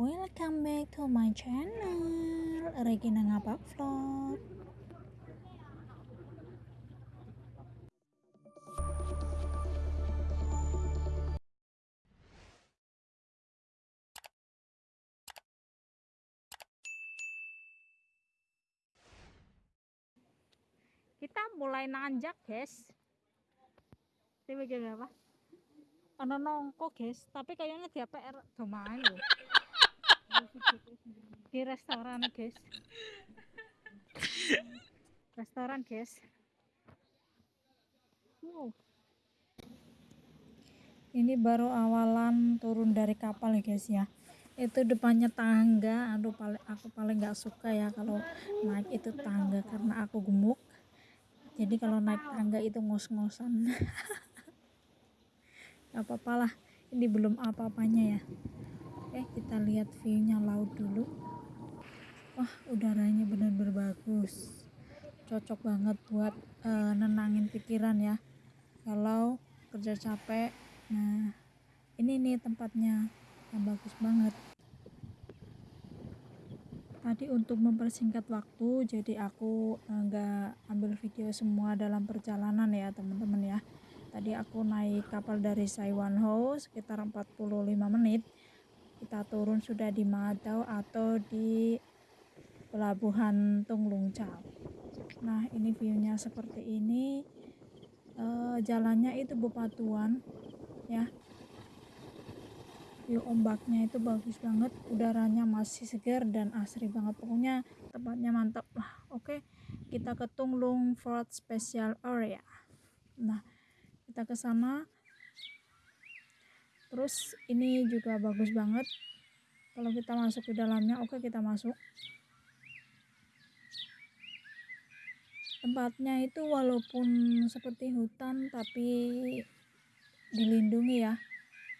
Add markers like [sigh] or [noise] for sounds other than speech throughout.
Welcome back to my channel Regina Ngapak Vlog. Kita mulai nanjak guys. Ini bagian apa? Ano nongko guys. Tapi kayaknya dia PR domain loh di restoran guys. Restoran guys. Wow. Ini baru awalan turun dari kapal ya guys ya. Itu depannya tangga. Aduh paling aku paling nggak suka ya kalau naik itu tangga karena aku gemuk. Jadi kalau naik tangga itu ngos-ngosan. [laughs] Nggak apa-apa lah. Ini belum apa-apanya ya Oke kita lihat viewnya laut dulu. Wah udaranya benar-benar bagus. Cocok banget buat uh, nenangin pikiran ya. Kalau kerja capek nah ini nih tempatnya yang bagus banget. Tadi untuk mempersingkat waktu jadi aku enggak uh, ambil video semua dalam perjalanan ya teman-teman ya. Tadi aku naik kapal dari Saiwan Ho sekitar 45 menit kita turun sudah di Madau atau di pelabuhan Tunglung Chau. Nah ini viewnya seperti ini. E, jalannya itu bepatuan ya. View ombaknya itu bagus banget udaranya masih segar dan asri banget. Pokoknya tempatnya mantap. Lah oke. Kita ke Tunglung Fort Special Area. Nah kita ke sana terus ini juga bagus banget. Kalau kita masuk ke dalamnya oke kita masuk. Tempatnya itu walaupun seperti hutan tapi dilindungi ya.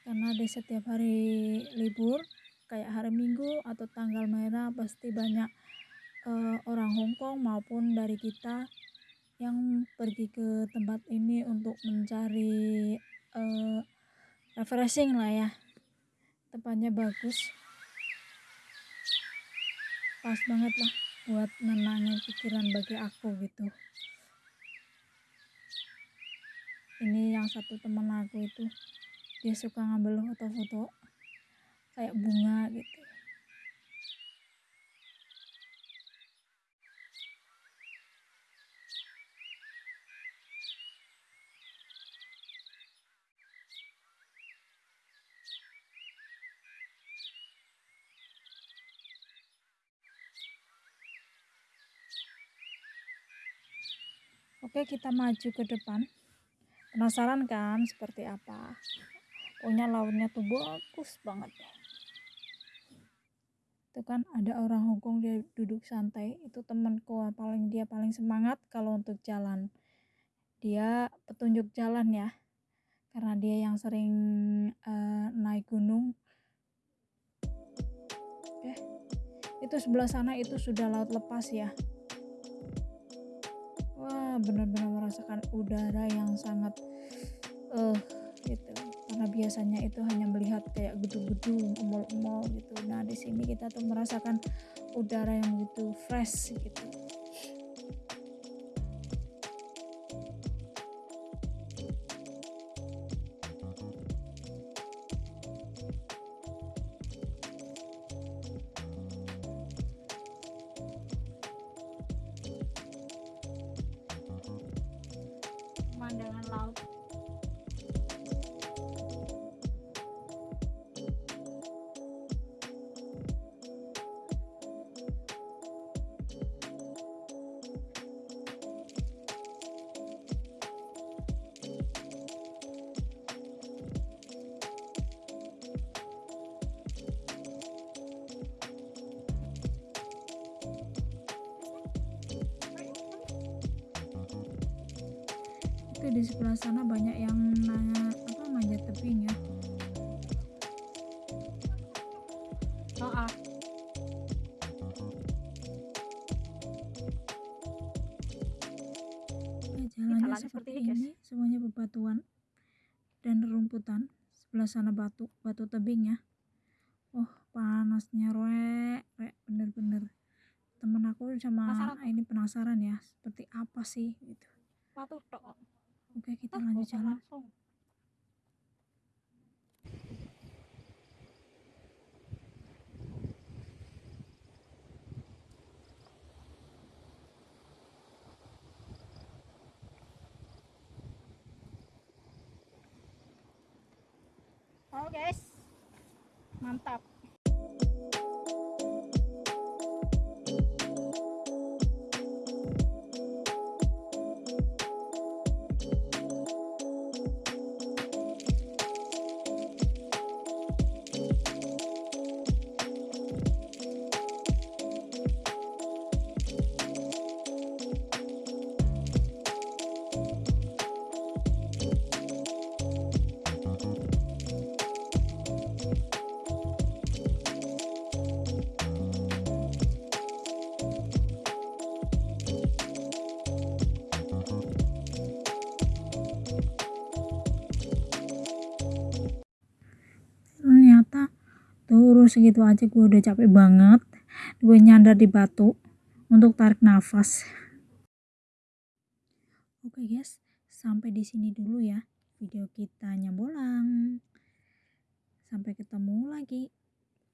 Karena di setiap hari libur kayak hari minggu atau tanggal merah pasti banyak uh, orang Hongkong maupun dari kita yang pergi ke tempat ini untuk mencari uh, refreshing lah ya. Tempatnya bagus. Pas banget lah buat nenangin pikiran bagi aku gitu. Ini yang satu teman aku itu dia suka ngambil foto-foto kayak bunga gitu Oke, kita maju ke depan. Penasaran kan seperti apa? Pokoknya lautnya tuh bagus banget. Itu kan ada orang Hongkong dia duduk santai. Itu temanku paling dia paling semangat kalau untuk jalan. Dia petunjuk jalan ya. Karena dia yang sering uh, naik gunung. Eh, itu sebelah sana itu sudah laut lepas ya benar-benar merasakan udara yang sangat uh, gitu. Karena biasanya itu hanya melihat kayak gedung-gedung emol-emol gitu. Nah di sini kita tuh merasakan udara yang gitu fresh gitu itu di sebelah sana banyak yang nanya apa manjat tebing ya oh, ah. Ya, jalannya seperti ini, ini semuanya bebatuan dan rerumputan sebelah sana batu batu tebing ya oh panasnya rek rek bener-bener temen aku sama Penasaran. ini penasaran ya seperti apa sih gitu Satu tok. Oke kita Ah, lanjut jalan langsung. Oh guys, mantap. Terus segitu aja gue udah capek banget. Gue nyandar di batu untuk tarik nafas. Oke guys. Sampai di sini dulu ya video kita nyambolang sampai ketemu lagi.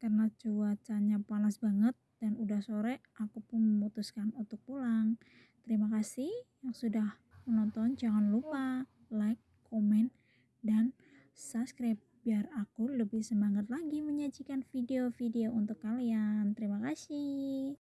Karena cuacanya panas banget dan udah sore aku pun memutuskan untuk pulang. Terima kasih yang sudah menonton. Jangan lupa like komen dan subscribe biar aku lebih semangat lagi menyajikan video-video untuk kalian. Terima kasih.